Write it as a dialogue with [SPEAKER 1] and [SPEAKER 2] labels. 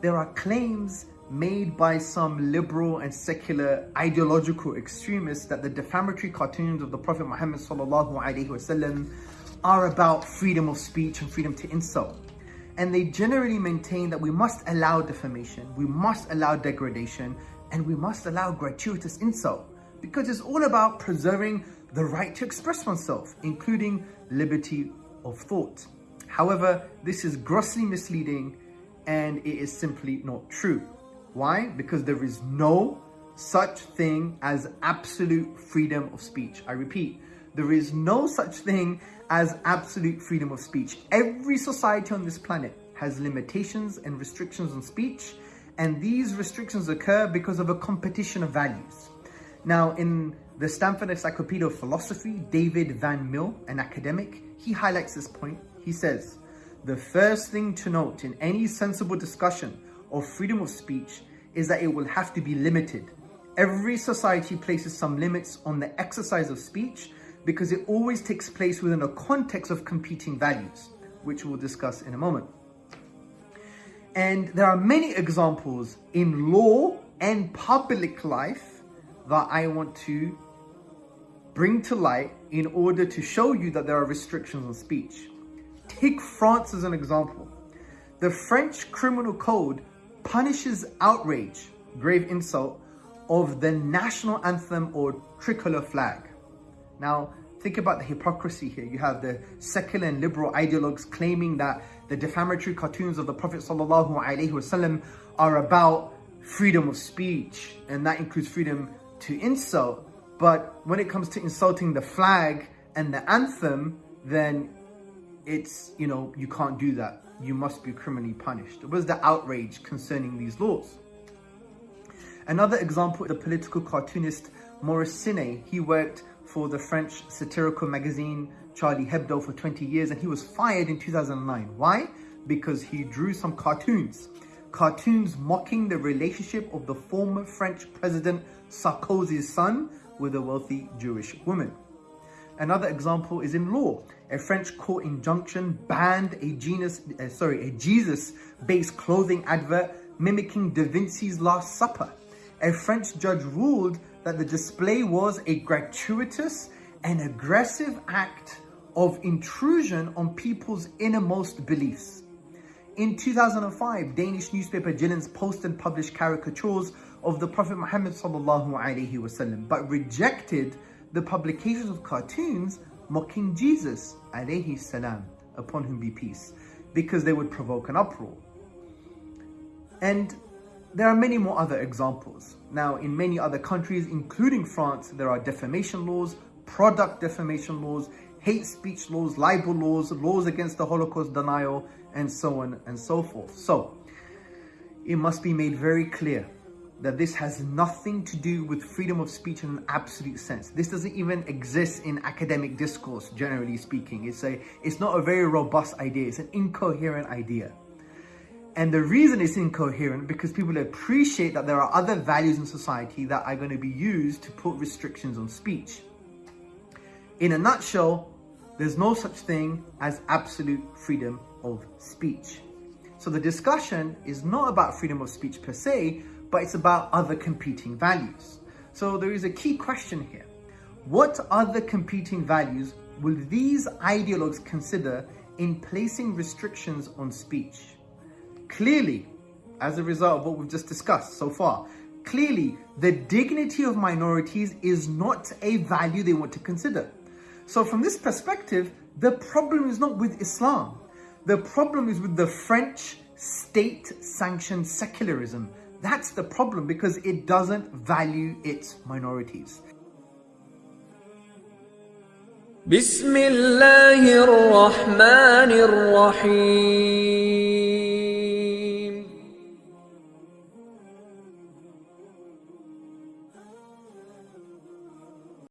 [SPEAKER 1] there are claims made by some liberal and secular ideological extremists that the defamatory cartoons of the Prophet Muhammad wasallam are about freedom of speech and freedom to insult. And they generally maintain that we must allow defamation, we must allow degradation, and we must allow gratuitous insult because it's all about preserving the right to express oneself, including liberty of thought. However, this is grossly misleading and it is simply not true. Why? Because there is no such thing as absolute freedom of speech. I repeat, there is no such thing as absolute freedom of speech. Every society on this planet has limitations and restrictions on speech, and these restrictions occur because of a competition of values. Now, in the Stanford Encyclopedia of Philosophy, David Van Mill, an academic, he highlights this point. He says, the first thing to note in any sensible discussion of freedom of speech is that it will have to be limited. Every society places some limits on the exercise of speech because it always takes place within a context of competing values, which we'll discuss in a moment. And there are many examples in law and public life that I want to bring to light in order to show you that there are restrictions on speech. Take France as an example. The French criminal code punishes outrage, grave insult, of the national anthem or tricolor flag. Now, think about the hypocrisy here. You have the secular and liberal ideologues claiming that the defamatory cartoons of the Prophet wasallam are about freedom of speech, and that includes freedom to insult. But when it comes to insulting the flag and the anthem, then it's, you know, you can't do that. You must be criminally punished. It was the outrage concerning these laws. Another example, the political cartoonist Maurice Siné, he worked for the French satirical magazine Charlie Hebdo for 20 years and he was fired in 2009. Why? Because he drew some cartoons. Cartoons mocking the relationship of the former French president Sarkozy's son with a wealthy Jewish woman. Another example is in law. A French court injunction banned a genus, uh, sorry, a Jesus-based clothing advert mimicking Da Vinci's Last Supper. A French judge ruled that the display was a gratuitous and aggressive act of intrusion on people's innermost beliefs. In 2005, Danish newspaper Jyllands-Posten published caricatures of the Prophet Muhammad sallallahu alaihi wasallam, but rejected the publications of cartoons mocking Jesus alayhi salam, upon whom be peace, because they would provoke an uproar. And there are many more other examples. Now, in many other countries, including France, there are defamation laws, product defamation laws, hate speech laws, libel laws, laws against the Holocaust denial, and so on and so forth. So, it must be made very clear that this has nothing to do with freedom of speech in an absolute sense. This doesn't even exist in academic discourse, generally speaking. It's, a, it's not a very robust idea. It's an incoherent idea. And the reason it's incoherent because people appreciate that there are other values in society that are going to be used to put restrictions on speech. In a nutshell, there's no such thing as absolute freedom of speech. So the discussion is not about freedom of speech per se, but it's about other competing values. So there is a key question here. What other competing values will these ideologues consider in placing restrictions on speech? Clearly, as a result of what we've just discussed so far, clearly the dignity of minorities is not a value they want to consider. So from this perspective, the problem is not with Islam. The problem is with the French state-sanctioned secularism that's the problem because it doesn't value its minorities.
[SPEAKER 2] بسم الله الرحمن الرحيم